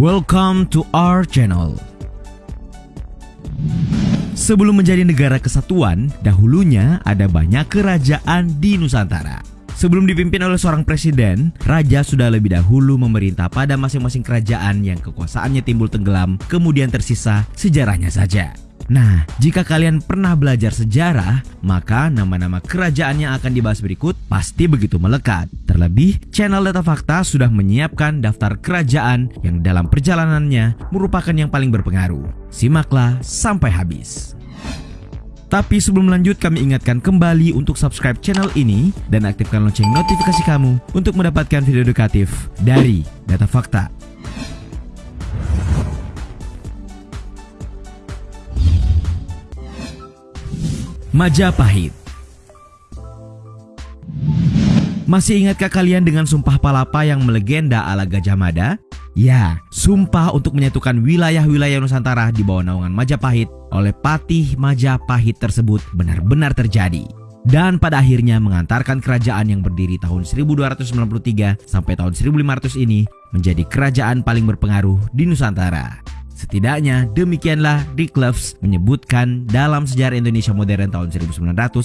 Welcome to our channel. Sebelum menjadi negara kesatuan, dahulunya ada banyak kerajaan di Nusantara. Sebelum dipimpin oleh seorang presiden, raja sudah lebih dahulu memerintah pada masing-masing kerajaan yang kekuasaannya timbul tenggelam, kemudian tersisa sejarahnya saja. Nah, jika kalian pernah belajar sejarah, maka nama-nama kerajaan yang akan dibahas berikut pasti begitu melekat. Terlebih, channel Data Fakta sudah menyiapkan daftar kerajaan yang dalam perjalanannya merupakan yang paling berpengaruh. Simaklah sampai habis. Tapi sebelum lanjut kami ingatkan kembali untuk subscribe channel ini dan aktifkan lonceng notifikasi kamu untuk mendapatkan video edukatif dari Data Fakta. Majapahit Masih ingatkah kalian dengan sumpah palapa yang melegenda ala Gajah Mada? Ya, sumpah untuk menyatukan wilayah-wilayah Nusantara di bawah naungan Majapahit oleh Patih Majapahit tersebut benar-benar terjadi. Dan pada akhirnya mengantarkan kerajaan yang berdiri tahun 1293 sampai tahun 1500 ini menjadi kerajaan paling berpengaruh di Nusantara. Setidaknya demikianlah Dick Loves menyebutkan dalam sejarah Indonesia modern tahun 1991.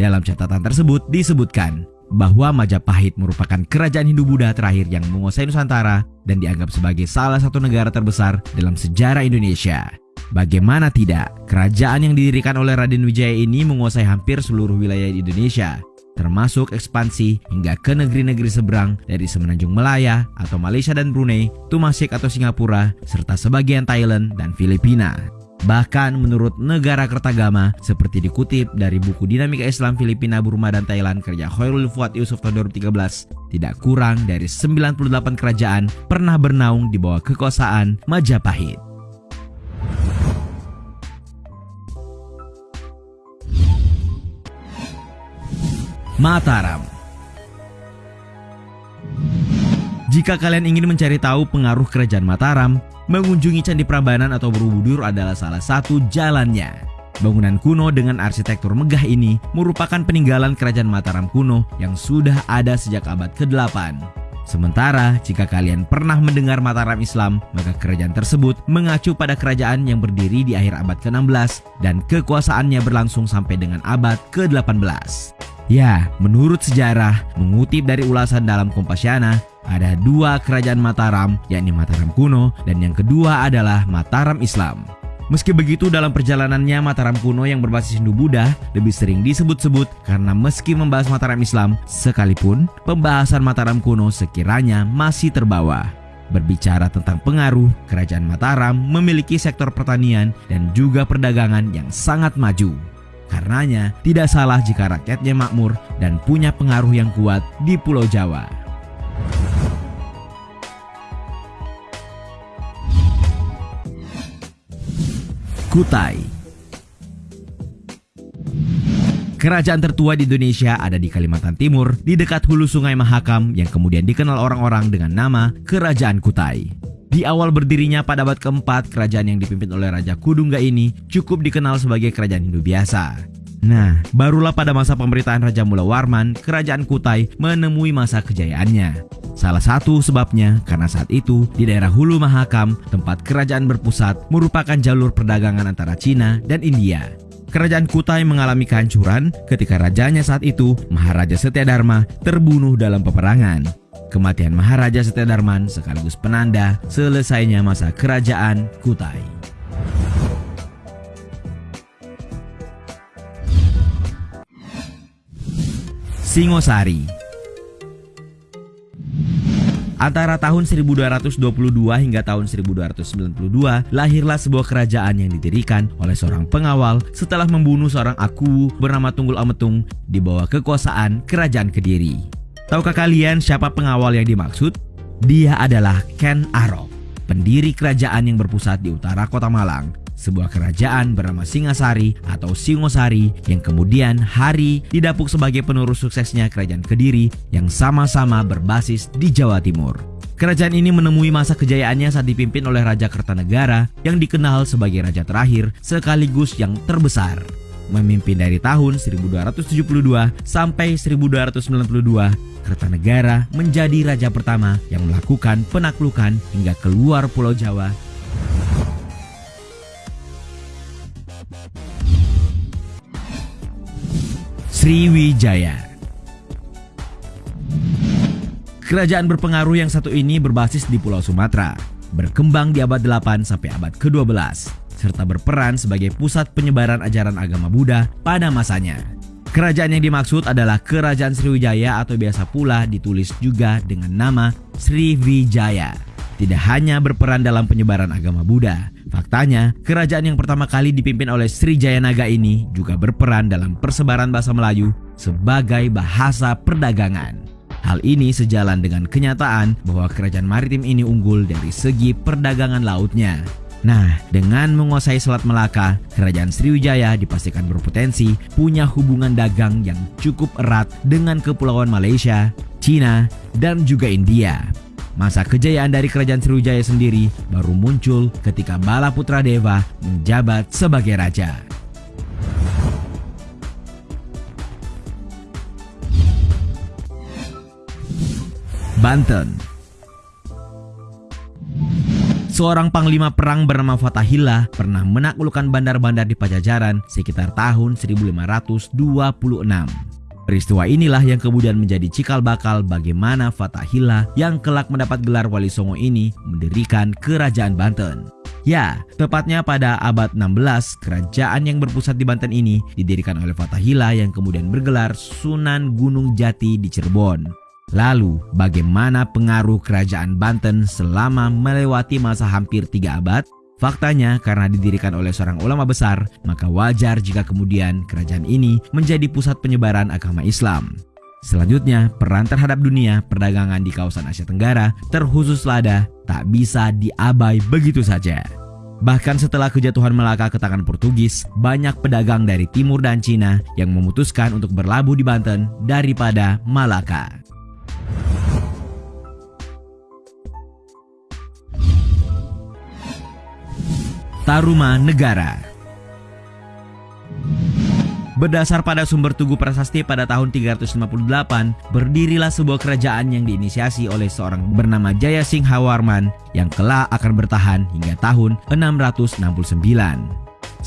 Dalam catatan tersebut disebutkan bahwa Majapahit merupakan kerajaan Hindu-Buddha terakhir yang menguasai Nusantara dan dianggap sebagai salah satu negara terbesar dalam sejarah Indonesia. Bagaimana tidak, kerajaan yang didirikan oleh Raden Wijaya ini menguasai hampir seluruh wilayah di Indonesia termasuk ekspansi hingga ke negeri-negeri seberang dari Semenanjung Melaya atau Malaysia dan Brunei, Tumasik atau Singapura, serta sebagian Thailand dan Filipina. Bahkan menurut negara Kertagama, seperti dikutip dari buku Dinamika Islam Filipina, Burma, dan Thailand kerja Khairul Fuad Yusuf tahun 2013, tidak kurang dari 98 kerajaan pernah bernaung di bawah kekuasaan Majapahit. Mataram Jika kalian ingin mencari tahu pengaruh kerajaan Mataram, mengunjungi Candi Prambanan atau Borobudur adalah salah satu jalannya. Bangunan kuno dengan arsitektur megah ini merupakan peninggalan kerajaan Mataram kuno yang sudah ada sejak abad ke-8. Sementara, jika kalian pernah mendengar Mataram Islam, maka kerajaan tersebut mengacu pada kerajaan yang berdiri di akhir abad ke-16 dan kekuasaannya berlangsung sampai dengan abad ke-18. Ya, menurut sejarah, mengutip dari ulasan dalam Kompasiana, ada dua kerajaan Mataram, yakni Mataram kuno dan yang kedua adalah Mataram Islam. Meski begitu dalam perjalanannya Mataram kuno yang berbasis Hindu-Buddha lebih sering disebut-sebut karena meski membahas Mataram Islam, sekalipun pembahasan Mataram kuno sekiranya masih terbawa. Berbicara tentang pengaruh, kerajaan Mataram memiliki sektor pertanian dan juga perdagangan yang sangat maju. Karenanya, tidak salah jika rakyatnya makmur dan punya pengaruh yang kuat di Pulau Jawa. Kutai Kerajaan tertua di Indonesia ada di Kalimantan Timur, di dekat hulu sungai Mahakam yang kemudian dikenal orang-orang dengan nama Kerajaan Kutai. Di awal berdirinya pada abad keempat, kerajaan yang dipimpin oleh Raja Kudungga ini cukup dikenal sebagai kerajaan Hindu biasa. Nah, barulah pada masa pemerintahan Raja Mula Warman, kerajaan Kutai menemui masa kejayaannya. Salah satu sebabnya karena saat itu di daerah Hulu Mahakam, tempat kerajaan berpusat, merupakan jalur perdagangan antara Cina dan India. Kerajaan Kutai mengalami kehancuran ketika rajanya saat itu, Maharaja Dharma, terbunuh dalam peperangan. Kematian Maharaja Darman sekaligus penanda selesainya masa kerajaan Kutai. Singosari Antara tahun 1222 hingga tahun 1292, lahirlah sebuah kerajaan yang didirikan oleh seorang pengawal setelah membunuh seorang aku bernama Tunggul Ametung di bawah kekuasaan Kerajaan Kediri. Tahukah kalian siapa pengawal yang dimaksud? Dia adalah Ken Arok, pendiri kerajaan yang berpusat di utara kota Malang sebuah kerajaan bernama Singasari atau Singosari yang kemudian hari didapuk sebagai penerus suksesnya kerajaan Kediri yang sama-sama berbasis di Jawa Timur. Kerajaan ini menemui masa kejayaannya saat dipimpin oleh Raja Kertanegara yang dikenal sebagai raja terakhir sekaligus yang terbesar. memimpin dari tahun 1272 sampai 1292 Kertanegara menjadi raja pertama yang melakukan penaklukan hingga keluar Pulau Jawa Sriwijaya Kerajaan berpengaruh yang satu ini berbasis di Pulau Sumatera, berkembang di abad 8 sampai abad ke-12, serta berperan sebagai pusat penyebaran ajaran agama Buddha pada masanya. Kerajaan yang dimaksud adalah Kerajaan Sriwijaya atau biasa pula ditulis juga dengan nama Sriwijaya. Tidak hanya berperan dalam penyebaran agama Buddha, faktanya kerajaan yang pertama kali dipimpin oleh Srijaya Naga ini juga berperan dalam persebaran bahasa Melayu sebagai bahasa perdagangan. Hal ini sejalan dengan kenyataan bahwa kerajaan maritim ini unggul dari segi perdagangan lautnya. Nah, dengan menguasai Selat Melaka, kerajaan Sriwijaya dipastikan berpotensi punya hubungan dagang yang cukup erat dengan kepulauan Malaysia, Cina, dan juga India. Masa kejayaan dari kerajaan Sriwijaya sendiri baru muncul ketika Bala Putra Dewa menjabat sebagai raja. Banten Seorang panglima perang bernama Fatahillah pernah menaklukkan bandar-bandar di Pajajaran sekitar tahun 1526. Peristiwa inilah yang kemudian menjadi cikal bakal bagaimana Fatahillah yang kelak mendapat gelar Wali Songo ini mendirikan kerajaan Banten. Ya, tepatnya pada abad 16, kerajaan yang berpusat di Banten ini didirikan oleh Fatahillah yang kemudian bergelar Sunan Gunung Jati di Cirebon. Lalu, bagaimana pengaruh kerajaan Banten selama melewati masa hampir tiga abad? Faktanya, karena didirikan oleh seorang ulama besar, maka wajar jika kemudian kerajaan ini menjadi pusat penyebaran agama Islam. Selanjutnya, peran terhadap dunia perdagangan di kawasan Asia Tenggara, terkhusus lada, tak bisa diabai begitu saja. Bahkan setelah kejatuhan Melaka ke tangan Portugis, banyak pedagang dari timur dan Cina yang memutuskan untuk berlabuh di Banten daripada Malaka. Taruma Negara Berdasar pada sumber Tugu Prasasti pada tahun 358, berdirilah sebuah kerajaan yang diinisiasi oleh seorang bernama Jaya Singha Warman yang kelak akan bertahan hingga tahun 669.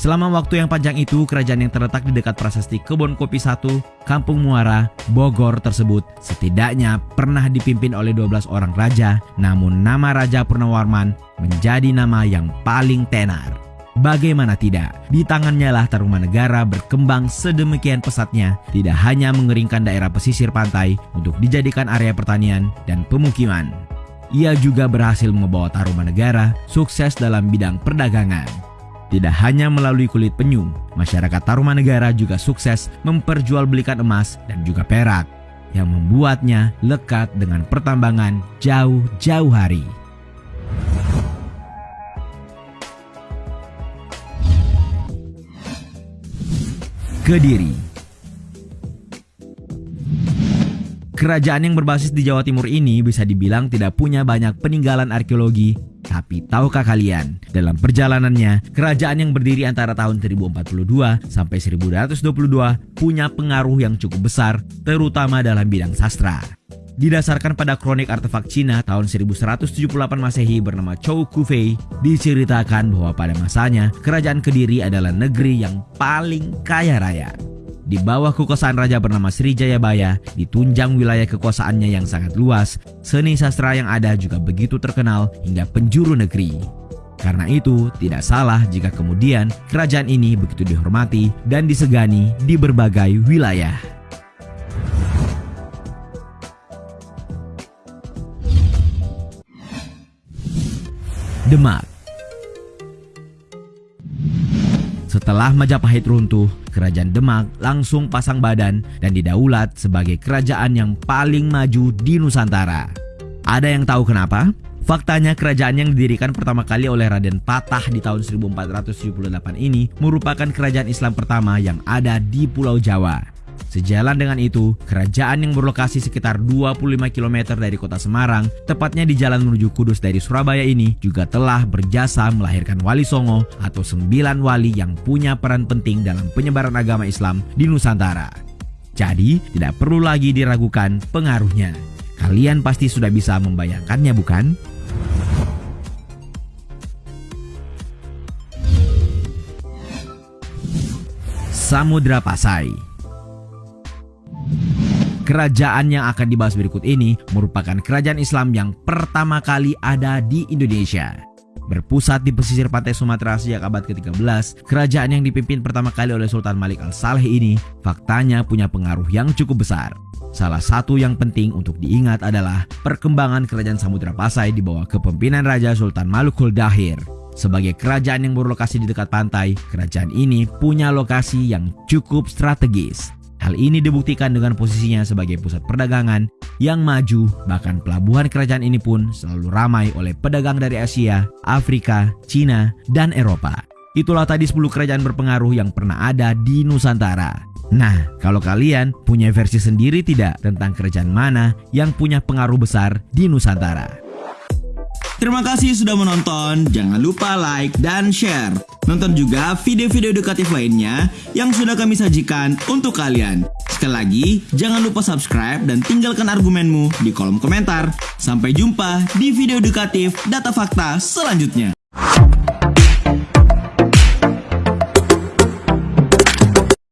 Selama waktu yang panjang itu, kerajaan yang terletak di dekat prasasti Kebon Kopi 1, Kampung Muara, Bogor tersebut setidaknya pernah dipimpin oleh 12 orang raja, namun nama Raja Purnawarman menjadi nama yang paling tenar. Bagaimana tidak, di tangannya lah Tarumanegara berkembang sedemikian pesatnya, tidak hanya mengeringkan daerah pesisir pantai untuk dijadikan area pertanian dan pemukiman. Ia juga berhasil membawa Tarumanegara sukses dalam bidang perdagangan. Tidak hanya melalui kulit penyu, masyarakat Tarumanegara juga sukses memperjualbelikan emas dan juga perak yang membuatnya lekat dengan pertambangan jauh-jauh hari. Kediri Kerajaan yang berbasis di Jawa Timur ini bisa dibilang tidak punya banyak peninggalan arkeologi tapi tahukah kalian, dalam perjalanannya, kerajaan yang berdiri antara tahun 1042 sampai 1222 punya pengaruh yang cukup besar, terutama dalam bidang sastra. Didasarkan pada kronik artefak Cina tahun 1178 Masehi bernama Chou Kufei, diceritakan bahwa pada masanya kerajaan Kediri adalah negeri yang paling kaya raya. Di bawah kekuasaan raja bernama Sri Jayabaya, ditunjang wilayah kekuasaannya yang sangat luas, seni sastra yang ada juga begitu terkenal hingga penjuru negeri. Karena itu, tidak salah jika kemudian kerajaan ini begitu dihormati dan disegani di berbagai wilayah. Demak Setelah Majapahit runtuh, Kerajaan Demak langsung pasang badan dan didaulat sebagai kerajaan yang paling maju di Nusantara. Ada yang tahu kenapa? Faktanya kerajaan yang didirikan pertama kali oleh Raden Patah di tahun 1478 ini merupakan kerajaan Islam pertama yang ada di Pulau Jawa. Sejalan dengan itu, kerajaan yang berlokasi sekitar 25 km dari kota Semarang, tepatnya di jalan menuju Kudus dari Surabaya ini, juga telah berjasa melahirkan Wali Songo atau sembilan wali yang punya peran penting dalam penyebaran agama Islam di Nusantara. Jadi, tidak perlu lagi diragukan pengaruhnya. Kalian pasti sudah bisa membayangkannya bukan? Samudra Pasai Kerajaan yang akan dibahas berikut ini merupakan kerajaan Islam yang pertama kali ada di Indonesia. Berpusat di pesisir pantai Sumatera sejak abad ke-13, kerajaan yang dipimpin pertama kali oleh Sultan Malik Al-Saleh ini faktanya punya pengaruh yang cukup besar. Salah satu yang penting untuk diingat adalah perkembangan kerajaan Samudra Pasai di bawah kepemimpinan Raja Sultan Malukul Dahir. Sebagai kerajaan yang berlokasi di dekat pantai, kerajaan ini punya lokasi yang cukup strategis. Hal ini dibuktikan dengan posisinya sebagai pusat perdagangan yang maju, bahkan pelabuhan kerajaan ini pun selalu ramai oleh pedagang dari Asia, Afrika, Cina, dan Eropa. Itulah tadi 10 kerajaan berpengaruh yang pernah ada di Nusantara. Nah, kalau kalian punya versi sendiri tidak tentang kerajaan mana yang punya pengaruh besar di Nusantara? Terima kasih sudah menonton, jangan lupa like dan share. Nonton juga video-video edukatif lainnya yang sudah kami sajikan untuk kalian. Sekali lagi, jangan lupa subscribe dan tinggalkan argumenmu di kolom komentar. Sampai jumpa di video edukatif data fakta selanjutnya.